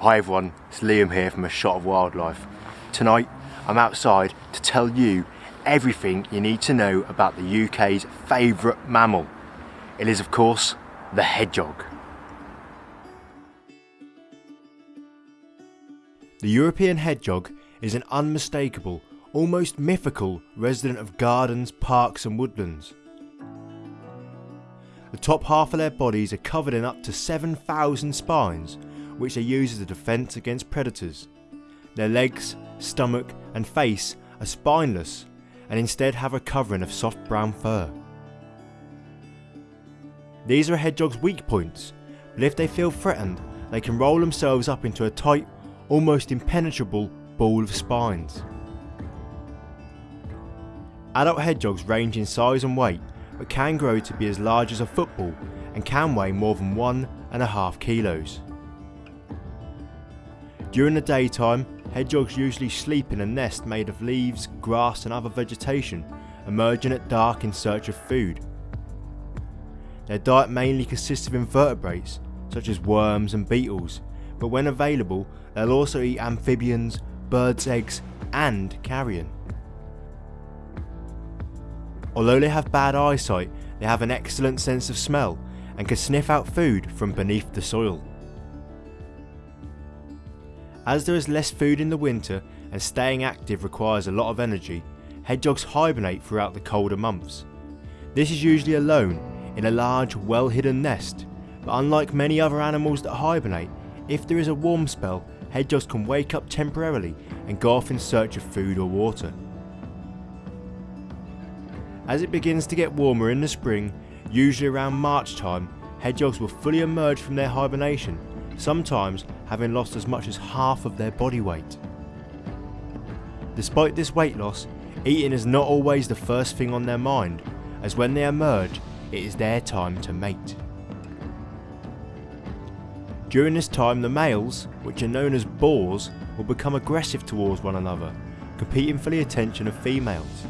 Hi everyone, it's Liam here from A Shot of Wildlife. Tonight I'm outside to tell you everything you need to know about the UK's favourite mammal. It is of course the hedgehog. The European hedgehog is an unmistakable, almost mythical resident of gardens, parks and woodlands. The top half of their bodies are covered in up to 7,000 spines which they use as a defence against predators. Their legs, stomach and face are spineless and instead have a covering of soft brown fur. These are a hedgehog's weak points, but if they feel threatened they can roll themselves up into a tight, almost impenetrable ball of spines. Adult hedgehogs range in size and weight but can grow to be as large as a football and can weigh more than one and a half kilos. During the daytime, hedgehogs usually sleep in a nest made of leaves, grass and other vegetation, emerging at dark in search of food. Their diet mainly consists of invertebrates, such as worms and beetles, but when available they'll also eat amphibians, birds' eggs and carrion. Although they have bad eyesight, they have an excellent sense of smell and can sniff out food from beneath the soil. As there is less food in the winter and staying active requires a lot of energy, hedgehogs hibernate throughout the colder months. This is usually alone in a large well hidden nest, but unlike many other animals that hibernate, if there is a warm spell, hedgehogs can wake up temporarily and go off in search of food or water. As it begins to get warmer in the spring, usually around March time, hedgehogs will fully emerge from their hibernation sometimes having lost as much as half of their body weight. Despite this weight loss, eating is not always the first thing on their mind, as when they emerge, it is their time to mate. During this time the males, which are known as boars, will become aggressive towards one another, competing for the attention of females.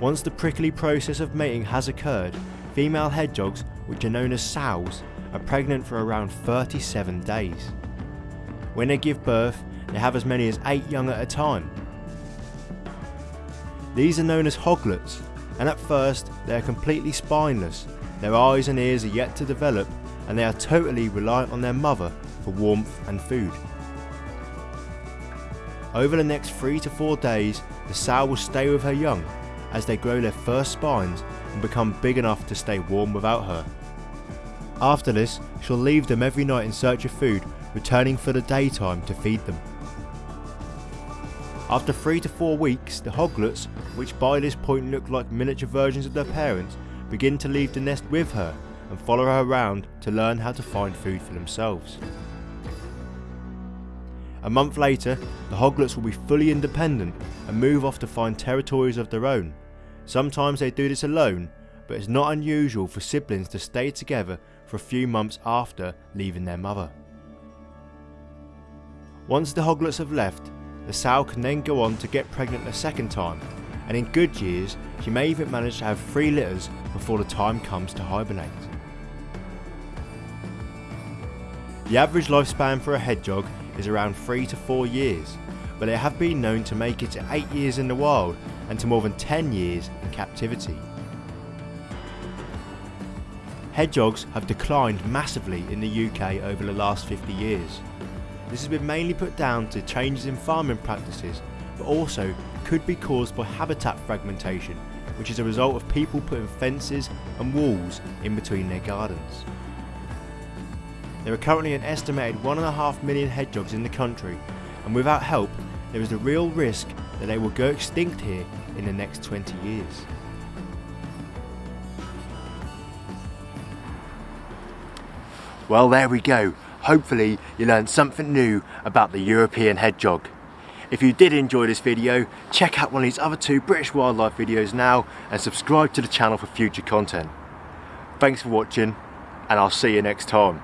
Once the prickly process of mating has occurred, female hedgehogs, which are known as sows, are pregnant for around 37 days. When they give birth, they have as many as 8 young at a time. These are known as hoglets, and at first they are completely spineless, their eyes and ears are yet to develop, and they are totally reliant on their mother for warmth and food. Over the next 3 to 4 days, the sow will stay with her young as they grow their first spines and become big enough to stay warm without her. After this, she'll leave them every night in search of food, returning for the daytime to feed them. After 3 to 4 weeks, the hoglets, which by this point look like miniature versions of their parents, begin to leave the nest with her and follow her around to learn how to find food for themselves. A month later, the hoglets will be fully independent and move off to find territories of their own. Sometimes they do this alone, but it's not unusual for siblings to stay together for a few months after leaving their mother. Once the hoglets have left, the sow can then go on to get pregnant a second time, and in good years she may even manage to have three litters before the time comes to hibernate. The average lifespan for a hedgehog is around 3 to 4 years, but they have been known to make it to 8 years in the wild and to more than 10 years in captivity. Hedgehogs have declined massively in the UK over the last 50 years. This has been mainly put down to changes in farming practices, but also could be caused by habitat fragmentation, which is a result of people putting fences and walls in between their gardens. There are currently an estimated 1.5 million hedgehogs in the country and without help there is a real risk that they will go extinct here in the next 20 years. Well there we go, hopefully you learned something new about the European hedgehog. If you did enjoy this video, check out one of these other two British wildlife videos now and subscribe to the channel for future content. Thanks for watching and I'll see you next time.